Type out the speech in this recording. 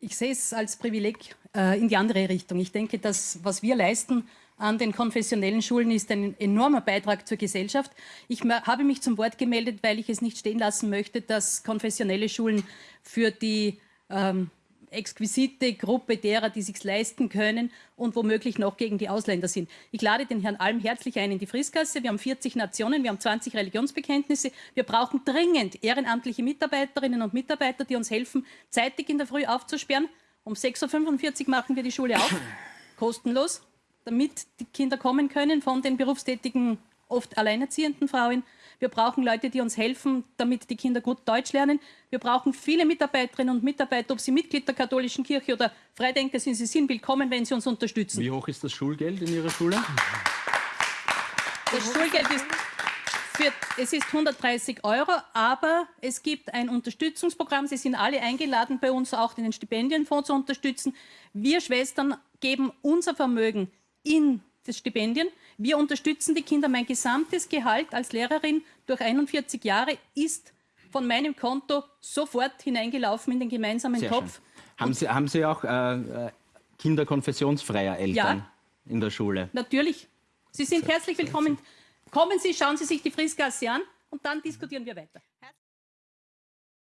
Ich sehe es als Privileg äh, in die andere Richtung. Ich denke, dass was wir leisten an den konfessionellen Schulen ist ein enormer Beitrag zur Gesellschaft. Ich habe mich zum Wort gemeldet, weil ich es nicht stehen lassen möchte, dass konfessionelle Schulen für die ähm, exquisite Gruppe derer, die sich leisten können und womöglich noch gegen die Ausländer sind. Ich lade den Herrn Alm herzlich ein in die Friskasse. Wir haben 40 Nationen, wir haben 20 Religionsbekenntnisse. Wir brauchen dringend ehrenamtliche Mitarbeiterinnen und Mitarbeiter, die uns helfen, zeitig in der Früh aufzusperren. Um 6.45 Uhr machen wir die Schule auf, kostenlos, damit die Kinder kommen können von den berufstätigen, oft alleinerziehenden Frauen. Wir brauchen Leute, die uns helfen, damit die Kinder gut Deutsch lernen. Wir brauchen viele Mitarbeiterinnen und Mitarbeiter, ob sie Mitglied der katholischen Kirche oder Freidenker sind. Sie sind willkommen, wenn sie uns unterstützen. Wie hoch ist das Schulgeld in Ihrer Schule? Das Schulgeld ist für, es ist 130 Euro, aber es gibt ein Unterstützungsprogramm. Sie sind alle eingeladen, bei uns auch den Stipendienfonds zu unterstützen. Wir Schwestern geben unser Vermögen in das Stipendien. Wir unterstützen die Kinder. Mein gesamtes Gehalt als Lehrerin durch 41 Jahre ist von meinem Konto sofort hineingelaufen in den gemeinsamen Sehr Topf. Haben Sie, haben Sie auch äh, äh, Kinder konfessionsfreier Eltern ja, in der Schule? Natürlich. Sie sind herzlich willkommen. Kommen Sie, schauen Sie sich die Friesgasse an und dann diskutieren wir weiter.